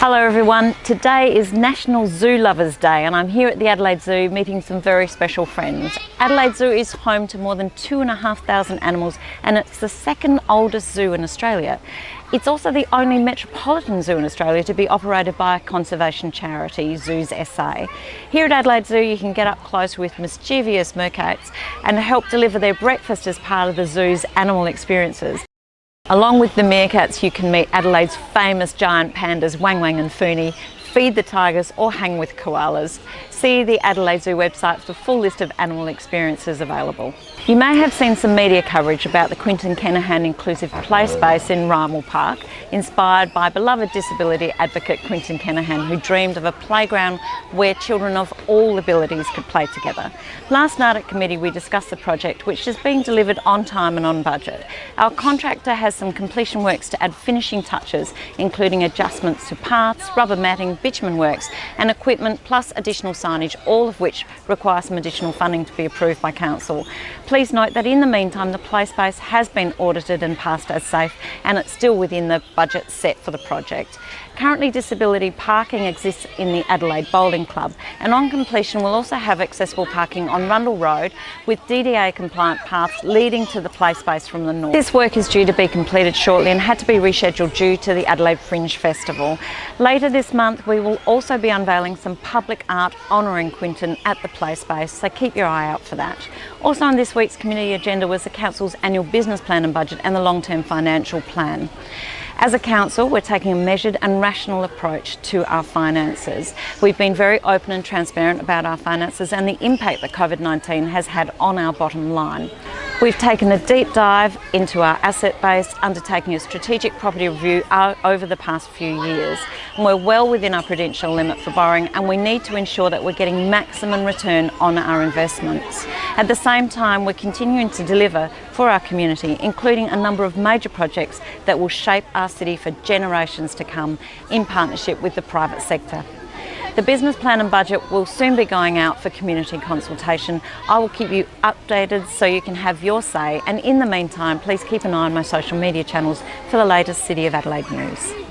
Hello everyone, today is National Zoo Lovers Day and I'm here at the Adelaide Zoo meeting some very special friends. Adelaide Zoo is home to more than two and a half thousand animals and it's the second oldest zoo in Australia. It's also the only metropolitan zoo in Australia to be operated by a conservation charity, Zoos SA. Here at Adelaide Zoo you can get up close with mischievous meerkats and help deliver their breakfast as part of the zoo's animal experiences. Along with the meerkats, you can meet Adelaide's famous giant pandas, Wang Wang and Funi, feed the tigers or hang with koalas. See the Adelaide Zoo website for the full list of animal experiences available. You may have seen some media coverage about the Quentin Kenihan Inclusive Play Space in Rymill Park, inspired by beloved disability advocate Quentin Kenihan, who dreamed of a playground where children of all abilities could play together. Last night at committee we discussed the project, which is being delivered on time and on budget. Our contractor has some completion works to add finishing touches, including adjustments to paths, rubber matting, bitumen works and equipment plus additional signage, all of which require some additional funding to be approved by Council. Please note that in the meantime the play space has been audited and passed as safe and it's still within the budget set for the project. Currently disability parking exists in the Adelaide Bowling Club and on completion we'll also have accessible parking on Rundle Road with DDA compliant paths leading to the play space from the north. This work is due to be completed shortly and had to be rescheduled due to the Adelaide Fringe Festival. Later this month we will also be unveiling some public art honouring Quentin at the play space so keep your eye out for that. Also on this week's community agenda was the Council's annual business plan and budget and the long-term financial plan. As a council, we're taking a measured and rational approach to our finances. We've been very open and transparent about our finances and the impact that COVID-19 has had on our bottom line. We've taken a deep dive into our asset base, undertaking a strategic property review uh, over the past few years. And we're well within our prudential limit for borrowing and we need to ensure that we're getting maximum return on our investments. At the same time, we're continuing to deliver for our community, including a number of major projects that will shape our city for generations to come in partnership with the private sector. The business plan and budget will soon be going out for community consultation. I will keep you updated so you can have your say and in the meantime please keep an eye on my social media channels for the latest City of Adelaide news.